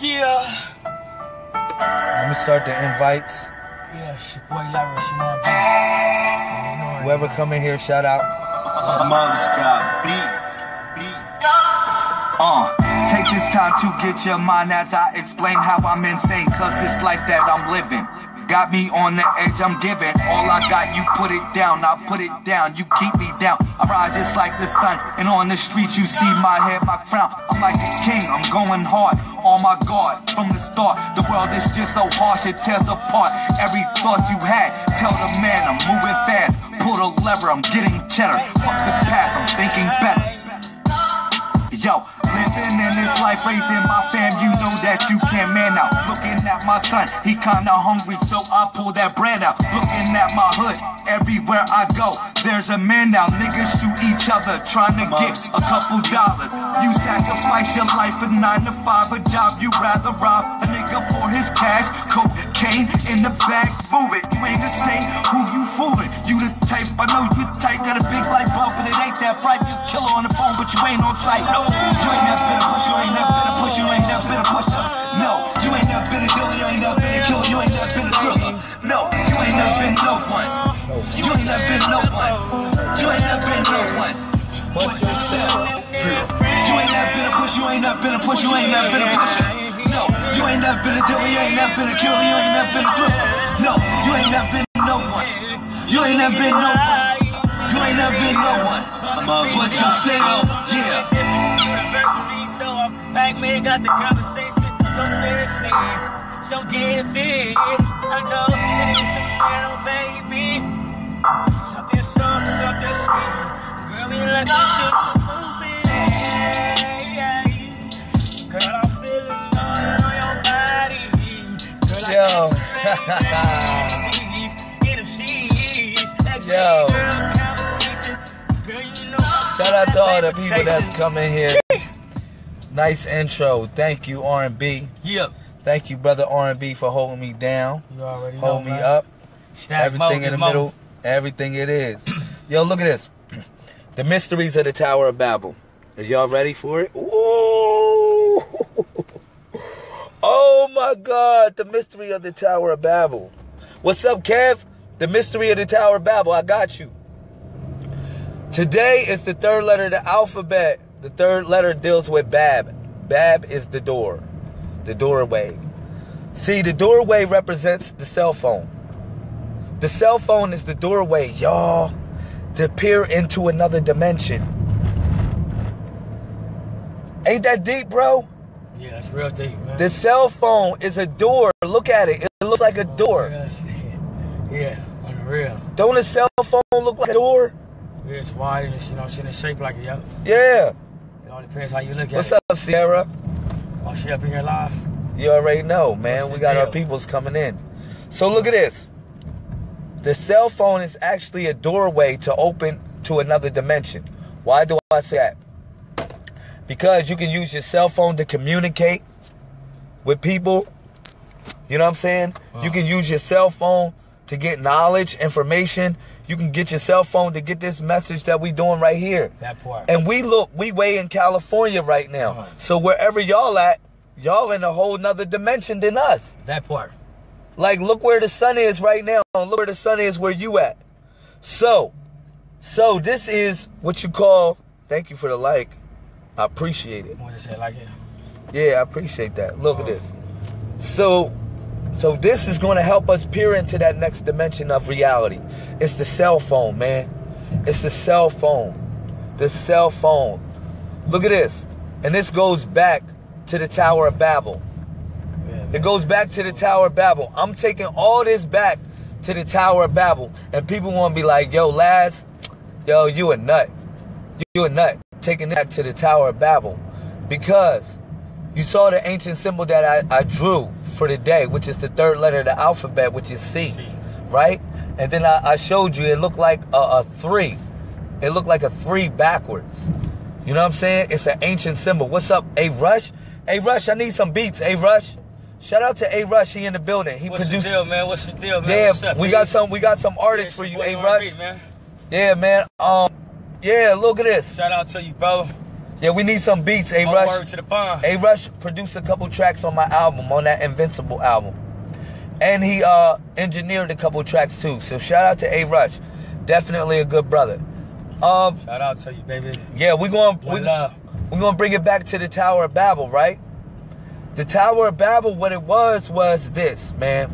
Yeah. Let me start the invites. Yeah, it's your boy Larry, you know what I mean? Whoever come in here, shout out. Muggs got beats. Beats. Uh, take this time to get your mind as I explain how I'm insane, cause it's life that I'm living. Got me on the edge, I'm giving. All I got, you put it down, I put it down, you keep me down. I rise just like the sun, and on the streets you see my head, my crown. I'm like a king, I'm going hard, on my guard from the start. The world is just so harsh, it tears apart every thought you had. Tell the man I'm moving fast, pull the lever, I'm getting cheddar. Fuck the past, I'm thinking better. Yo, living in this life, raising my fam, you know that you can't man out. Looking at my son, he kinda hungry, so I pull that bread out. Looking at my hood, everywhere I go, there's a man now. Niggas shoot each other, trying to get a couple dollars. You sacrifice your life for nine to five, a job you rather rob a nigga for his cash. Cocaine in the bag, move it. You ain't the same, who you fooling? You the type, I know you the type, got a big light bulb, but it ain't that bright. You killer on the phone, but you ain't on sight. No, you ain't never been a push, you ain't never been a push, you ain't never been a pusher. No, you ain't never been a dealer, you ain't never been a killer, you ain't never been a thriller. No, you ain't never been no one. You ain't never been no one. You ain't never been no one. But yourself. You ain't never been a push, you ain't never been a push, you ain't never been a pusher. No, you ain't never been a dealer, you ain't never been a killer, you ain't never been a thriller. No, you ain't never been no one. You ain't never been no one. You ain't never been no one. I'm a but yourself, oh, yeah. Anniversary, so I'm back, man, got the conversation. So seriously, so get fit. I to this the piano, baby. Something so, something sweet. Girl, me like you should move it. I'm Shout out to all the people that's coming here. Nice intro. Thank you, R&B. Yep. Thank you, brother R&B, for holding me down, You already know, hold me man. up. Stack everything in the middle, everything it is. Yo, look at this. The mysteries of the Tower of Babel. Are y'all ready for it? Ooh. Oh my God, the mystery of the Tower of Babel. What's up, Kev? The mystery of the Tower of Babel. I got you. Today is the third letter of the alphabet. The third letter deals with Bab. Bab is the door, the doorway. See, the doorway represents the cell phone. The cell phone is the doorway, y'all, to peer into another dimension. Ain't that deep, bro? Yeah, it's real deep, man. The cell phone is a door. Look at it. It looks like a oh, door. Yeah, unreal. Don't a cell phone look like a door? Yeah, it's wide and it's, you know, it's in a shape like a yo. Yeah. It all depends how you look at What's it. What's up, Sierra? Oh, she up in here live. You already know, man. What's We got our peoples coming in. So look at this. The cell phone is actually a doorway to open to another dimension. Why do I say that? Because you can use your cell phone to communicate with people. You know what I'm saying? You can use your cell phone to get knowledge, information. You can get your cell phone to get this message that we doing right here. That part. And we look, we way in California right now. Uh-huh. So wherever y'all at, y'all in a whole nother dimension than us. that part. Like, look where the sun is right now. Look where the sun is where you at. So, so this is what you call. Thank you for the like. I appreciate it. Want to say it like it? Yeah, I appreciate that. Look at oh. this. So, so this is going to help us peer into that next dimension of reality. It's the cell phone, man. It's the cell phone. The cell phone. Look at this. And this goes back to the Tower of Babel. It goes back to the Tower of Babel. I'm taking all this back to the Tower of Babel. And people want to be like, yo, Laz, yo, you a nut. You a nut. Taking it back to the Tower of Babel. Because you saw the ancient symbol that I, I drew for the day, which is the third letter of the alphabet, which is C. C. Right? And then I, I showed you it looked like a, a three. It looked like a three backwards. You know what I'm saying? It's an ancient symbol. What's up, A Rush? A Rush, I need some beats. A Rush. Shout out to A Rush. He in the building. He What's produced. the deal, man? What's the deal, man? Yeah, up, we man? got some. We got some artists Yeah, for you, A Rush. Man. Yeah, man. Um, yeah. Look at this. Shout out to you, bro. Yeah, we need some beats. A Rush. word to the bond. A Rush produced a couple tracks on my album, on that Invincible album. And he uh engineered a couple tracks too. So shout out to A Rush. Definitely a good brother. Um Shout out to you, baby. yeah, we're going we, love. we're going to bring it back to the Tower of Babel, right? The Tower of Babel what it was was this, man.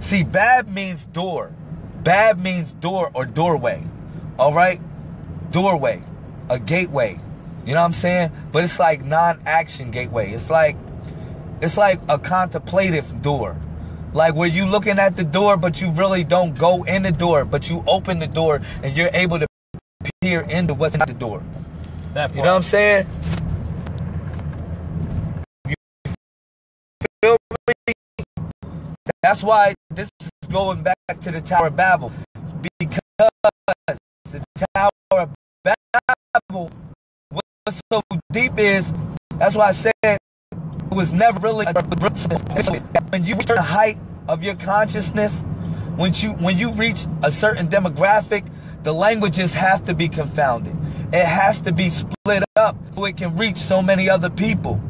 See, Bab means door. Bab means door or doorway. All right? Doorway, a gateway. You know what I'm saying? But it's like non-action gateway. It's like it's like a contemplative door. Like where you looking at the door but you really don't go in the door, but you open the door and you're able to peer into what's in the door. That part. You know what I'm saying? You feel me? That's why this is going back to the Tower of Babel. Because the Tower of Babel, what's so deep is, that's why I said it was never really when you reach the height of your consciousness, when you when you reach a certain demographic, the languages have to be confounded. It has to be split up so it can reach so many other people.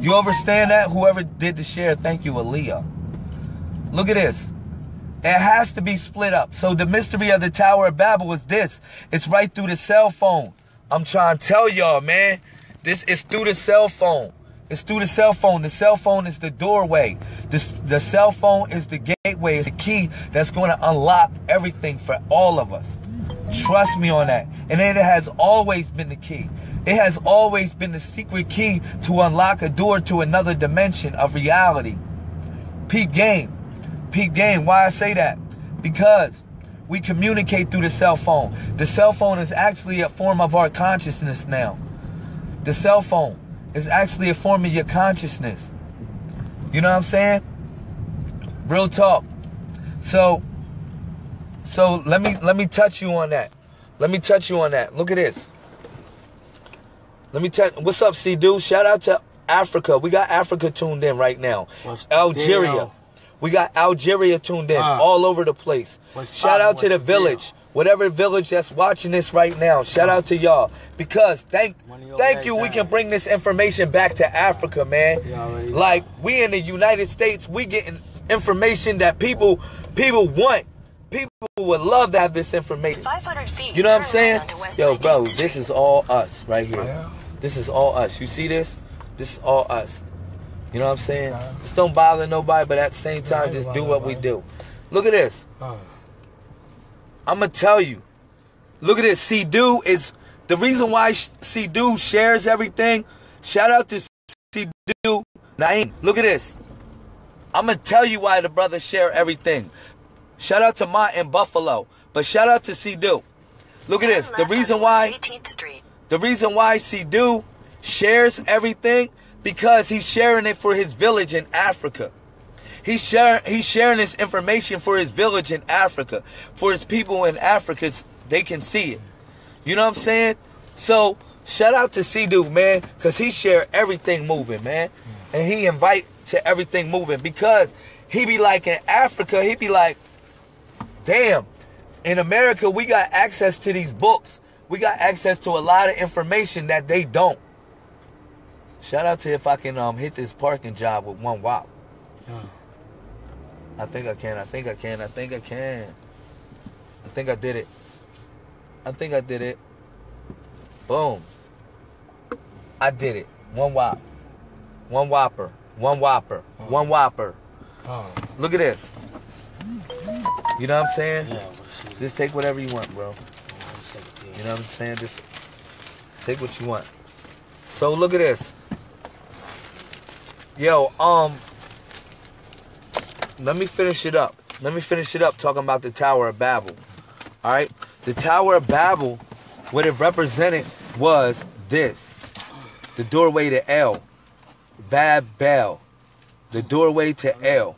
You understand that? Whoever did the share, thank you, Aaliyah. Look at this. It has to be split up. So the mystery of the Tower of Babel is this. It's right through the cell phone. I'm trying to tell y'all, man. This is through the cell phone. It's through the cell phone. The cell phone is the doorway. This, the cell phone is the gateway. It's the key that's going to unlock everything for all of us. Trust me on that. And it has always been the key. It has always been the secret key to unlock a door to another dimension of reality. Peep game. Peep game. Why I say that? Because we communicate through the cell phone. The cell phone is actually a form of our consciousness now. The cell phone is actually a form of your consciousness. You know what I'm saying? Real talk. So so let me let me touch you on that. Let me touch you on that. Look at this. Let me tell what's up, C dude? Shout out to Africa. We got Africa tuned in right now. What's Algeria. Deal? We got Algeria tuned in Uh. all over the place. Shout out to the the deal? village. Whatever village that's watching this right now. Shout out to y'all. Because thank thank you we can bring this information back to Africa, man. You already know. Like we in the United States, we getting information that people people want. People would love to have this information. 500 feet. You know what I'm saying? right onto West Yo, bro, this is all us right here. This is all us. You see this? This is all us. You know what I'm saying? Just don't bother nobody, but at the same time, just do what we do. Look at this. I'm gonna tell you. Look at this. C Do is the reason why C Do shares everything. Shout out to C Do Naeem. Look at this. I'm gonna tell you why the brothers share everything. Shout out to Mont in Buffalo, but shout out to C Do. Look at this. The reason why 18th Street. the reason why Sidu shares everything because he's sharing it for his village in Africa. He's sharing he's sharing this information for his village in Africa, for his people in Africa. They can see it. You know what I'm saying? So shout out to Sidu, man, because he share everything moving, man, and he invite to everything moving because he be like in Africa, he be like, damn, in America, we got access to these books. We got access to a lot of information that they don't. Shout out to if I can um hit this parking job with one wop. yeah. I think I can. I think I can. I think I can. I think I did it. I think I did it. Boom. I did it. One wop. One whopper. One whopper. One whopper. Uh, Look at this. You know what I'm saying? yeah, what a shit. Just take whatever you want, bro. You know what I'm saying? Just take what you want. So look at this. Yo, um let me finish it up. Let me finish it up talking about the Tower of Babel. Alright? The Tower of Babel, what it represented was this. The doorway to El. Bab Bel. The doorway to El.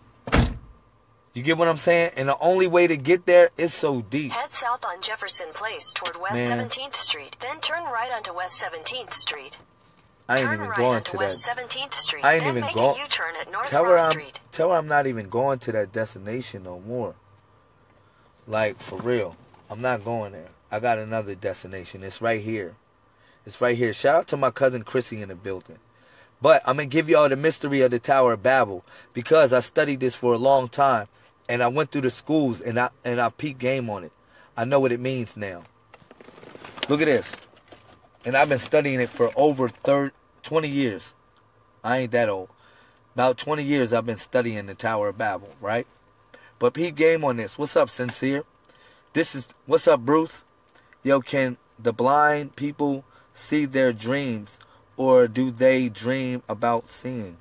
You get what I'm saying? And the only way to get there is so deep. Head south on Jefferson Place toward West Man. 17th Street. Then turn right onto West 17th Street. I ain't turn even right going to West that. 17th Street. I ain't even going. go- a U-turn at North Tell her I'm Street. tell her I'm not even going to that destination no more. Like for real, I'm not going there. I got another destination. It's right here. It's right here. Shout out to my cousin Chrissy in the building. But I'm gonna give y'all the mystery of the Tower of Babel because I studied this for a long time and I went through the schools and I and I peep game on it. I know what it means now. Look at this. And I've been studying it for over 30, 20 years. I ain't that old. About 20 years I've been studying the Tower of Babel, right? But peep game on this. What's up, Sincere? This is what's up, Bruce? Yo, can the blind people see their dreams or do they dream about seeing?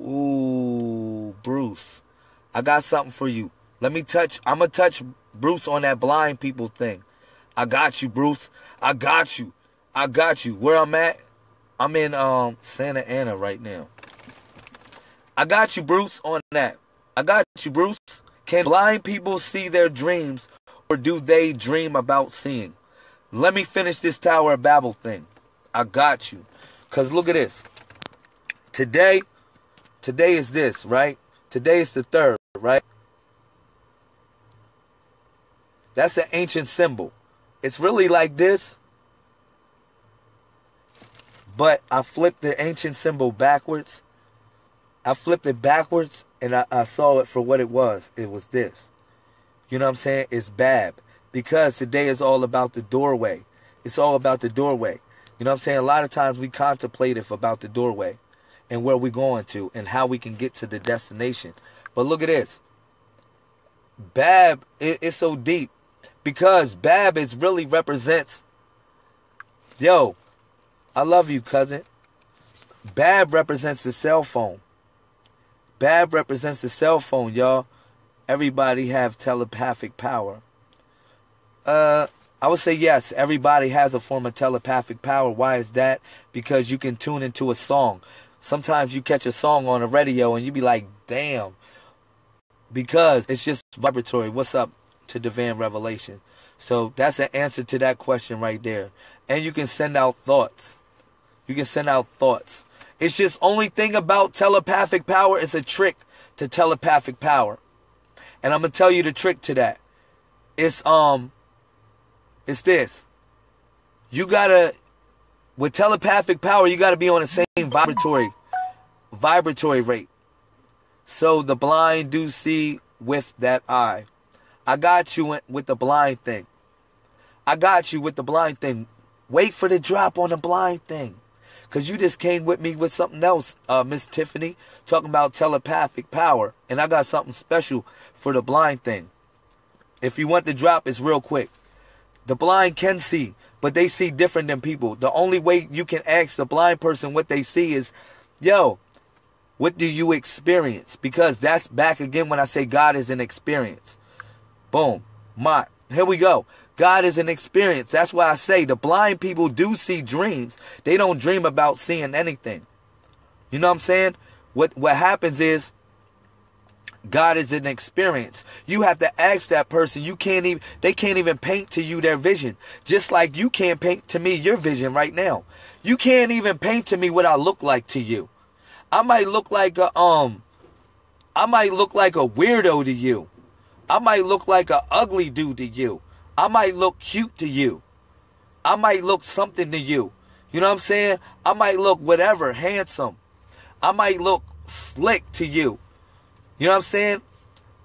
Ooh, Bruce. I got something for you. Let me touch I'm gonna touch Bruce on that blind people thing. I got you, Bruce. I got you. I got you. Where I'm at, I'm in um Santa Ana right now. I got you, Bruce, on that. I got you, Bruce. Can blind people see their dreams or do they dream about seeing? Let me finish this Tower of Babel thing. I got you. Cause look at this. Today, today is this, right? Today is the third, right? That's an ancient symbol. It's really like this, but I flipped the ancient symbol backwards. I flipped it backwards and I, I saw it for what it was. It was this. You know what I'm saying? It's Bab. Because today is all about the doorway. It's all about the doorway. You know what I'm saying? A lot of times we contemplate about the doorway and where we're going to and how we can get to the destination. But look at this. Bab it, it's so deep because Bab is really represents yo, I love you, cousin. Bab represents the cell phone. Bab represents the cell phone, y'all. Everybody have telepathic power. Uh, I would say yes. Everybody has a form of telepathic power. Why is that? Because you can tune into a song. Sometimes you catch a song on the radio and you be like, damn. Because it's just vibratory. What's up to Divine Revelation? So that's the answer to that question right there. And you can send out thoughts. You can send out thoughts. It's just only thing about telepathic power is a trick to telepathic power. And I'm gonna tell you the trick to that. It's um it's this. You gotta with telepathic power, you gotta be on the same vibratory vibratory rate. So the blind do see with that eye. I got you with the blind thing. I got you with the blind thing. Wait for the drop on the blind thing. Cause you just came with me with something else, uh, Miss Tiffany, talking about telepathic power. And I got something special for the blind thing. If you want the drop, it's real quick. The blind can see, but they see different than people. The only way you can ask the blind person what they see is, yo, what do you experience? Because that's back again when I say God is an experience. Boom. My here we go. God is an experience. That's why I say the blind people do see dreams. They don't dream about seeing anything. You know what I'm saying? What what happens is God is an experience. You have to ask that person. You can't even they can't even paint to you their vision. Just like you can't paint to me your vision right now. You can't even paint to me what I look like to you. I might look like a um I might look like a weirdo to you. I might look like a ugly dude to you. I might look cute to you. I might look something to you. You know what I'm saying? I might look whatever, handsome. I might look slick to you. You know what I'm saying?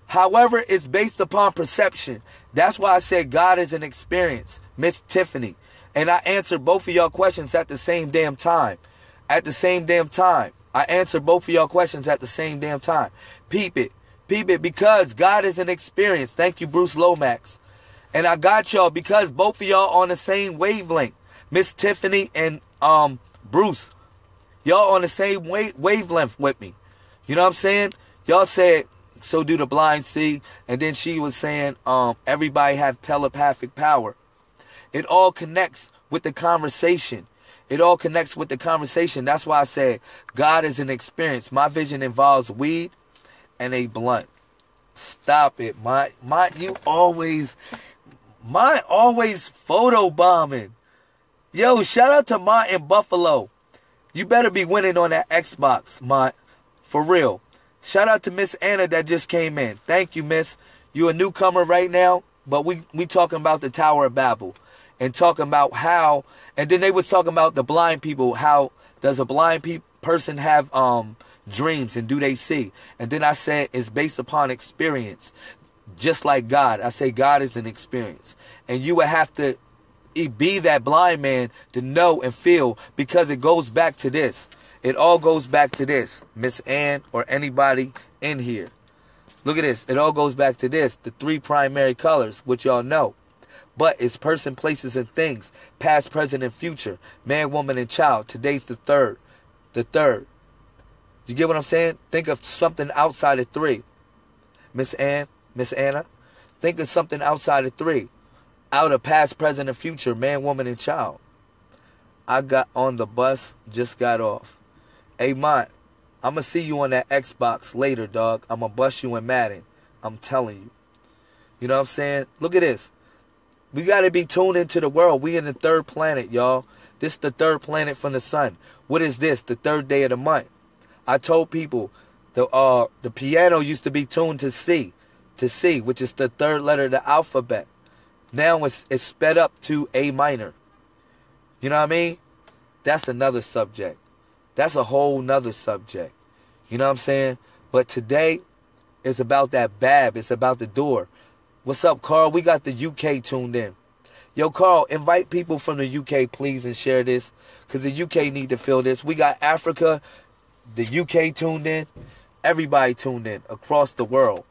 However, it's based upon perception. That's why I said God is an experience, Miss Tiffany. And I answered both of y'all questions at the same damn time. At the same damn time. I answered both of y'all questions at the same damn time. Peep it. Peep it because God is an experience. Thank you, Bruce Lomax. And I got y'all because both of y'all on the same wavelength. Miss Tiffany and um Bruce. Y'all on the same wave- wavelength with me. You know what I'm saying? Y'all said so do the blind see and then she was saying um everybody have telepathic power. It all connects with the conversation. It all connects with the conversation. That's why I said God is an experience. My vision involves weed and a blunt. Stop it. My my you always my always photo bombing. Yo, shout out to my in Buffalo. You better be winning on that Xbox, my for real. Shout out to Miss Anna that just came in. Thank you, Miss. You a newcomer right now, but we we talking about the Tower of Babel and talking about how And then they was talking about the blind people. How does a blind pe- person have um dreams and do they see? And then I said it's based upon experience, just like God. I say God is an experience, and you would have to be that blind man to know and feel because it goes back to this. It all goes back to this, Miss Ann or anybody in here. Look at this. It all goes back to this. The three primary colors, which y'all know. But it's person, places, and things. Past, present, and future. Man, woman, and child. Today's the third. The third. You get what I'm saying? Think of something outside of three. Miss Ann, Miss Anna. Think of something outside of three. Out of past, present, and future. Man, woman, and child. I got on the bus, just got off. Hey, Mont, I'm going to see you on that Xbox later, dog. I'm going to bust you in Madden. I'm telling you. You know what I'm saying? Look at this. We got to be tuned into the world. We in the third planet, y'all. This the third planet from the sun. What is this? The third day of the month. I told people the uh the piano used to be tuned to C, to C, which is the third letter of the alphabet. Now it's it's sped up to A minor. You know what I mean? That's another subject. That's a whole nother subject. You know what I'm saying? But today it's about that bab. It's about the door. What's up, Carl? We got the UK tuned in. Yo, Carl, invite people from the UK, please, and share this. Because the UK need to feel this. We got Africa, the UK tuned in. Everybody tuned in across the world.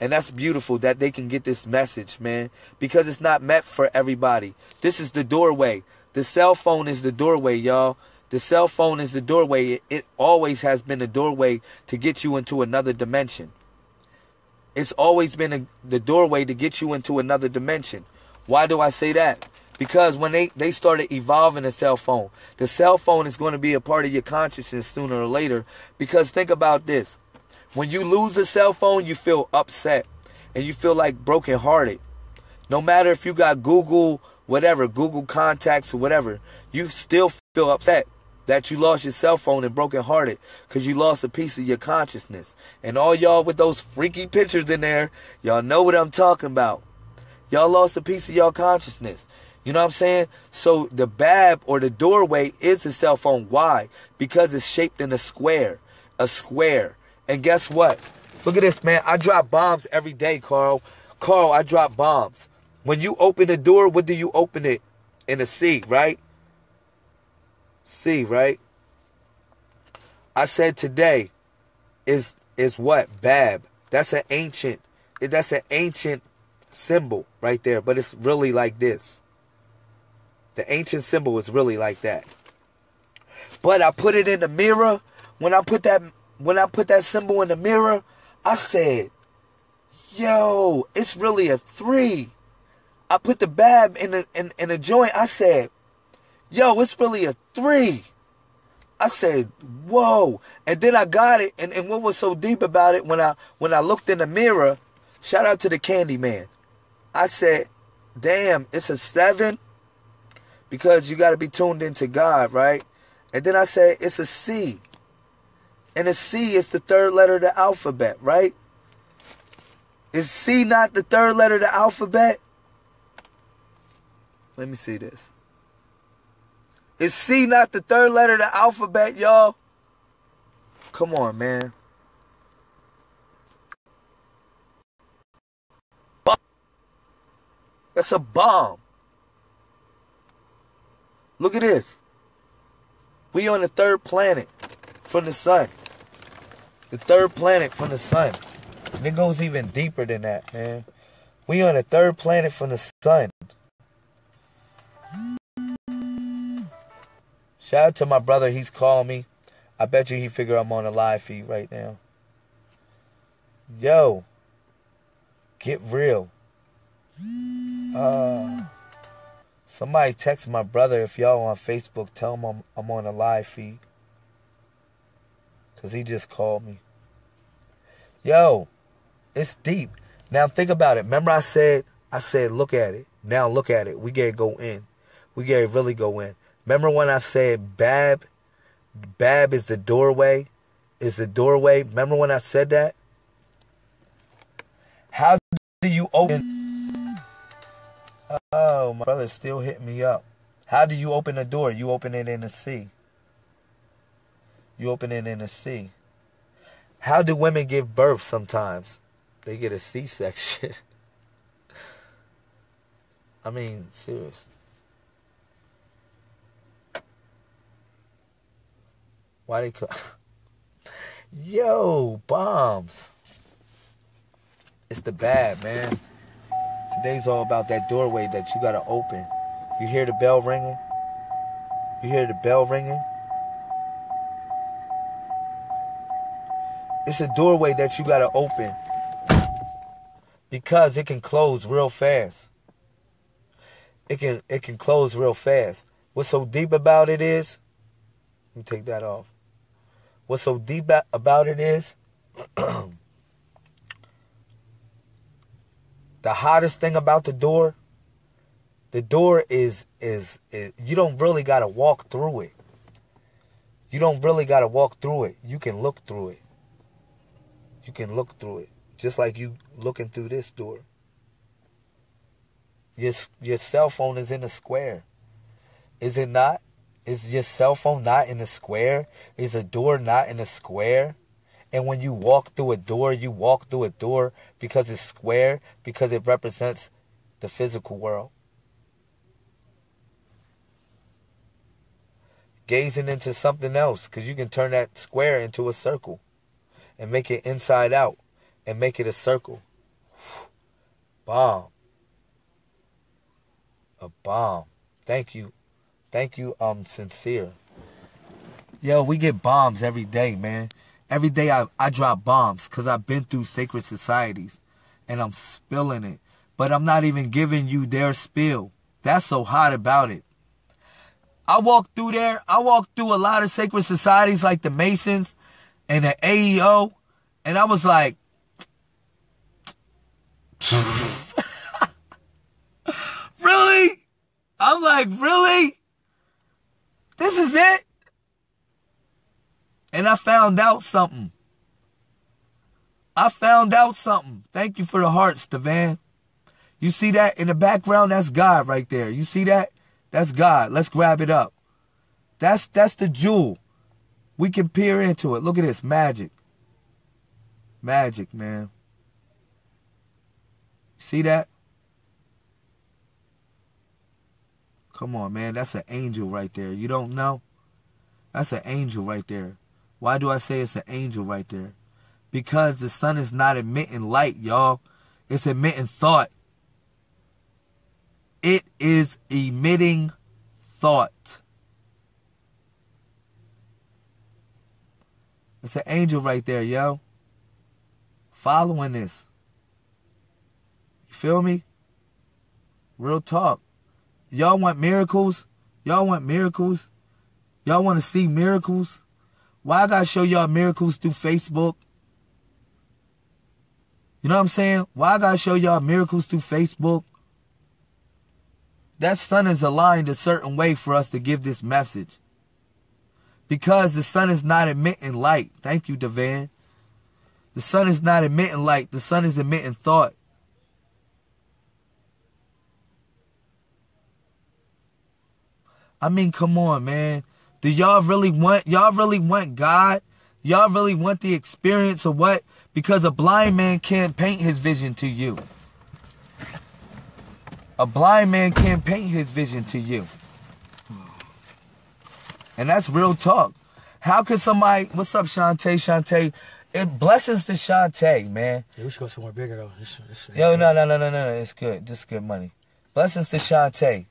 And that's beautiful that they can get this message, man. Because it's not meant for everybody. This is the doorway. The cell phone is the doorway, y'all. The cell phone is the doorway. It, it always has been the doorway to get you into another dimension. It's always been a, the doorway to get you into another dimension. Why do I say that? Because when they, they started evolving the cell phone, the cell phone is going to be a part of your consciousness sooner or later. Because think about this. When you lose a cell phone, you feel upset and you feel like brokenhearted. No matter if you got Google, whatever, Google contacts or whatever, you still feel upset that you lost your cell phone and brokenhearted because you lost a piece of your consciousness. And all y'all with those freaky pictures in there, y'all know what I'm talking about. Y'all lost a piece of your consciousness. You know what I'm saying? So the bab or the doorway is the cell phone. Why? Because it's shaped in a square. A square. And guess what? Look at this, man. I drop bombs every day, Carl. Carl, I drop bombs. When you open the door, what do you open it? In a C, right? C, right? I said today is is what? Bab. That's an ancient that's an ancient symbol right there, but it's really like this. The ancient symbol is really like that. But I put it in the mirror. When I put that when I put that symbol in the mirror, I said, "Yo, it's really a three. I put the bab in the in, in the joint. I said, "Yo, it's really a three. I said, "Whoa!" And then I got it. And, and what was so deep about it when I when I looked in the mirror? Shout out to the Candy Man. I said, "Damn, it's a seven because you got to be tuned into God, right?" And then I said, "It's a C." And a C is the third letter of the alphabet, right? Is C not the third letter of the alphabet? Let me see this. Is C not the third letter of the alphabet, y'all? Come on, man. That's a bomb. Look at this. We on the third planet from the sun. The third planet from the sun. And it goes even deeper than that, man. We on the third planet from the sun. Shout out to my brother. He's calling me. I bet you he figure I'm on a live feed right now. Yo, get real. Uh, somebody text my brother if y'all on Facebook. Tell him I'm, I'm on a live feed. Cause he just called me. Yo, it's deep. Now think about it. Remember I said I said look at it. Now look at it. We gotta go in. We gotta really go in. Remember when I said Bab? Bab is the doorway. Is the doorway. Remember when I said that? How do you open? Oh, my brother's still hitting me up. How do you open a door? You open it in the sea. You open it in a C. How do women give birth sometimes? They get a C section. I mean, serious. Why they call Yo, bombs. It's the bad, man. Today's all about that doorway that you gotta open. You hear the bell ringing? You hear the bell ringing? It's a doorway that you gotta open because it can close real fast. It can it can close real fast. What's so deep about it is, let me take that off. What's so deep about it is, the hottest thing about the door, the door is, is is you don't really gotta walk through it. You don't really gotta walk through it. You can look through it. You can look through it, just like you looking through this door. Your your cell phone is in a square, is it not? Is your cell phone not in a square? Is a door not in a square? And when you walk through a door, you walk through a door because it's square, because it represents the physical world. Gazing into something else, because you can turn that square into a circle and make it inside out and make it a circle. Bomb. A bomb. Thank you. Thank you, um, sincere. Yo, we get bombs every day, man. Every day I, I drop bombs because I've been through sacred societies and I'm spilling it. But I'm not even giving you their spill. That's so hot about it. I walked through there. I walked through a lot of sacred societies like the Masons and an AEO. And I was like, really? I'm like, really? This is it? And I found out something. I found out something. Thank you for the hearts, Devan. You see that in the background? That's God right there. You see that? That's God. Let's grab it up. That's that's the jewel. We can peer into it. Look at this magic. Magic, man. See that? Come on, man. That's an angel right there. You don't know? That's an angel right there. Why do I say it's an angel right there? Because the sun is not emitting light, y'all. It's emitting thought. It is emitting thought. It's an angel right there, yo. Following this. You feel me? Real talk. Y'all want miracles? Y'all want miracles? Y'all want to see miracles? Why I gotta show y'all miracles through Facebook? You know what I'm saying? Why I gotta show y'all miracles through Facebook? That sun is aligned a certain way for us to give this message. Because the sun is not emitting light. Thank you, Devan. The sun is not emitting light. The sun is emitting thought. I mean, come on, man. Do y'all really want y'all really want God? Y'all really want the experience of what? Because a blind man can't paint his vision to you. A blind man can't paint his vision to you. And that's real talk. How could somebody what's up, Shantae? Shantae. It blessings to Shantae, man. Yeah, we should go somewhere bigger though. This, this, Yo, no, no, no, no, no, no. It's good. This is good money. Blessings to Shantae.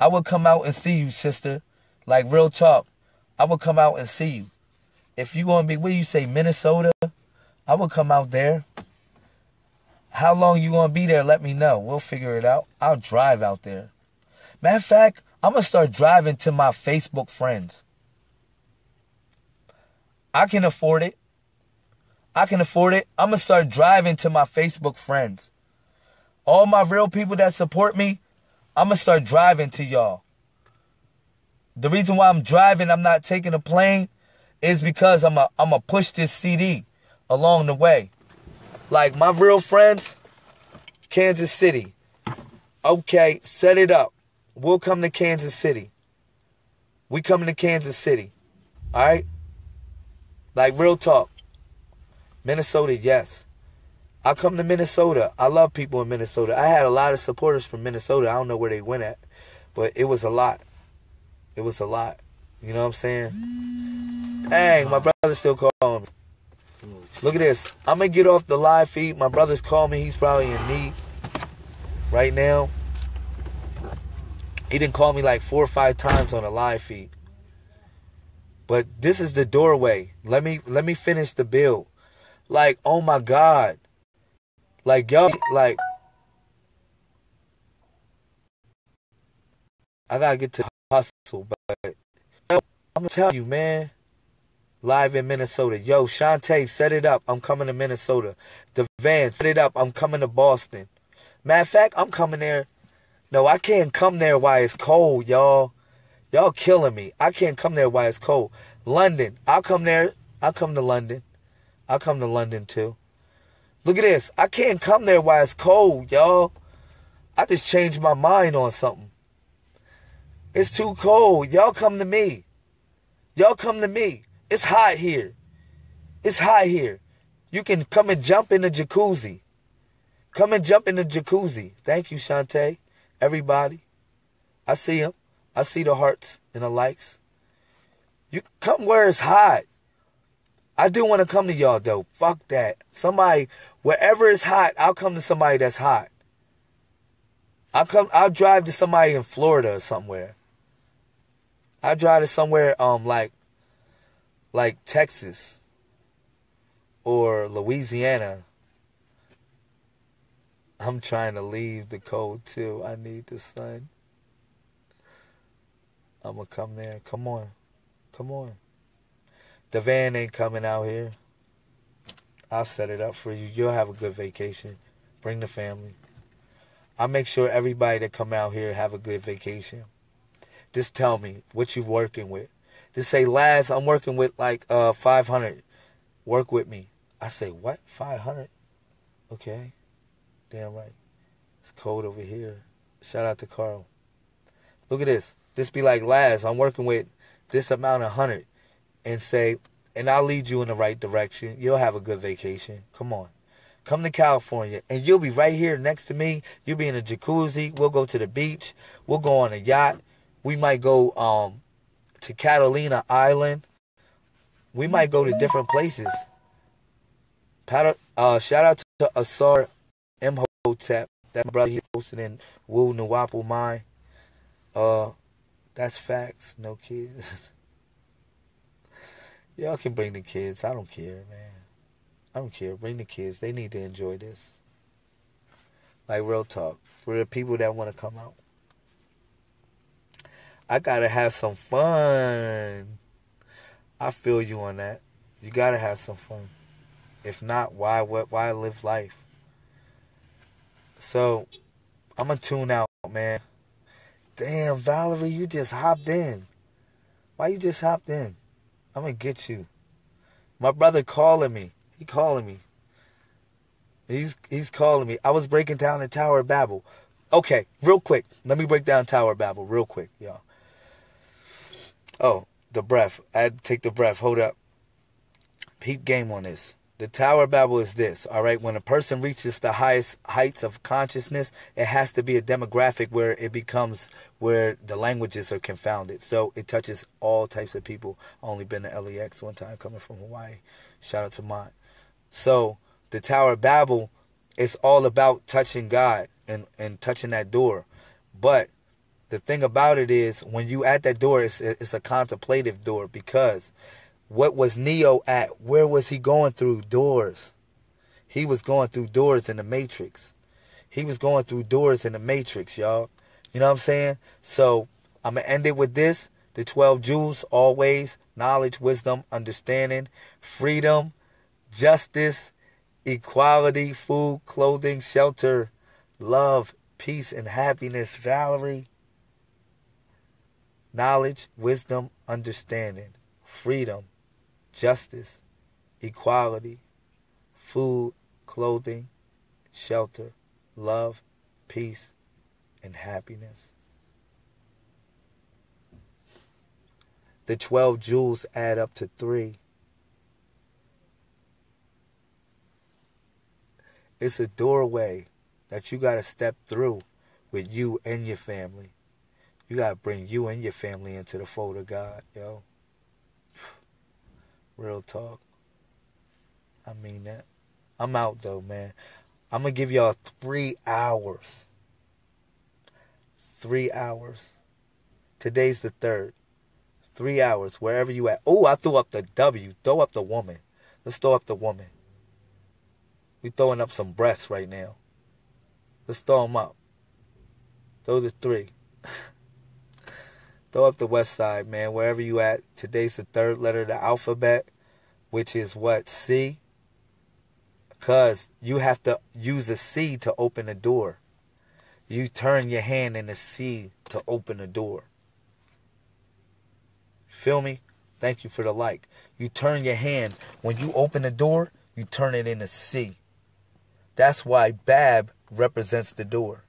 I would come out and see you, sister. Like real talk. I would come out and see you. If you gonna be where you say Minnesota, I would come out there. How long you gonna be there? Let me know. We'll figure it out. I'll drive out there. Matter of fact, I'm gonna start driving to my Facebook friends. I can afford it. I can afford it. I'm gonna start driving to my Facebook friends. All my real people that support me, I'm gonna start driving to y'all. The reason why I'm driving, I'm not taking a plane, is because I'm a I'm a push this CD along the way. Like my real friends, Kansas City. Okay, set it up. We'll come to Kansas City. We coming to Kansas City. All right? Like real talk. Minnesota, yes. I come to Minnesota. I love people in Minnesota. I had a lot of supporters from Minnesota. I don't know where they went at, but it was a lot. It was a lot. You know what I'm saying? Dang, my brother's still calling me. Look at this. I'm gonna get off the live feed. My brother's calling me. He's probably in need right now. He didn't call me like four or five times on a live feed. But this is the doorway. Let me let me finish the build. Like, oh my God. Like y'all like I gotta get to hustle, but I'm gonna tell you, man. Live in Minnesota. Yo, Shantae, set it up. I'm coming to Minnesota. The van, set it up. I'm coming to Boston. Matter of fact, I'm coming there. No, I can't come there while it's cold, y'all. Y'all killing me. I can't come there while it's cold. London. I'll come there. I'll come to London. I'll come to London too. Look at this. I can't come there while it's cold, y'all. I just changed my mind on something. It's too cold. Y'all come to me. Y'all come to me. It's hot here. It's hot here. You can come and jump in the jacuzzi. Come and jump in the jacuzzi. Thank you, Shantae. Everybody. I see them. I see the hearts and the likes. You come where it's hot. I do want to come to y'all though. Fuck that. Somebody wherever it's hot, I'll come to somebody that's hot. I'll come I'll drive to somebody in Florida or somewhere. I'll drive to somewhere um like like Texas or Louisiana. I'm trying to leave the cold too. I need the sun. I'm gonna come there. Come on. Come on. Devan ain't coming out here. I'll set it up for you. You'll have a good vacation. Bring the family. I'll make sure everybody that come out here have a good vacation. Just tell me what you working with. Just say, Laz, I'm working with like uh 500. Work with me. I say, what? 500? Okay. Damn right. It's cold over here. Shout out to Carl. Look at this. This be like, Laz, I'm working with this amount of hundred. And say, and I'll lead you in the right direction. You'll have a good vacation. Come on. Come to California and you'll be right here next to me. You'll be in a jacuzzi. We'll go to the beach. We'll go on a yacht. We might go um to Catalina Island. We might go to different places. Pat- uh, shout out to Asar Imhotep. That my brother he posted in Wu Nuwapu Mine. Uh, that's facts. No kids. Y'all can bring the kids. I don't care, man. I don't care. Bring the kids. They need to enjoy this. Like real talk. For the people that want to come out. I gotta have some fun. I feel you on that. You gotta have some fun. If not, why what why live life? So I'm gonna tune out, man. Damn, Valerie, you just hopped in. Why you just hopped in? I'm gonna get you. My brother calling me. He calling me. He's he's calling me. I was breaking down the Tower of Babel. Okay, real quick. Let me break down Tower of Babel real quick, y'all. Oh, the breath. I had to take the breath. Hold up. Peep game on this. The Tower of Babel is this, all right? When a person reaches the highest heights of consciousness, it has to be a demographic where it becomes where the languages are confounded. So it touches all types of people. Only been to LEX one time coming from Hawaii. Shout out to Mont. So the Tower of Babel is all about touching God and, and touching that door. But the thing about it is when you at that door, it's, it's a contemplative door because what was Neo at? Where was he going through doors? He was going through doors in the Matrix. He was going through doors in the Matrix, y'all. You know what I'm saying? So I'm going to end it with this. The 12 jewels, always knowledge, wisdom, understanding, freedom, justice, equality, food, clothing, shelter, love, peace, and happiness. Valerie, knowledge, wisdom, understanding, freedom, justice, equality, food, clothing, shelter, love, peace, and happiness. The 12 jewels add up to three. It's a doorway that you got to step through with you and your family. You got to bring you and your family into the fold of God, yo. Real talk. I mean that. I'm out though, man. I'm to give y'all three hours. Three hours. Today's the third. Three hours, wherever you at. Oh, I threw up the W. Throw up the woman. Let's throw up the woman. We throwing up some breasts right now. Let's throw them up. Throw the three. throw up the west side, man. Wherever you at. Today's the third letter of the alphabet, which is what? C? Because you have to use a C to open a door. You turn your hand in the C to open a door. Feel me? Thank you for the like. You turn your hand. When you open the door, you turn it in a C. That's why Bab represents the door.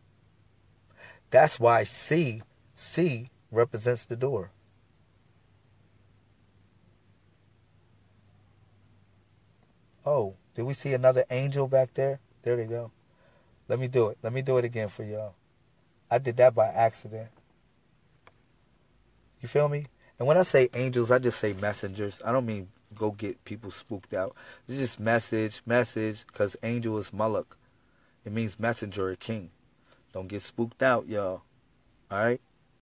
That's why C, C represents the door. Oh, did we see another angel back there? There they go. Let me do it. Let me do it again for y'all. I did that by accident. You feel me? And when I say angels, I just say messengers. I don't mean go get people spooked out. It's just message, message, because angel is Malak. It means messenger or king. Don't get spooked out, y'all. Alright?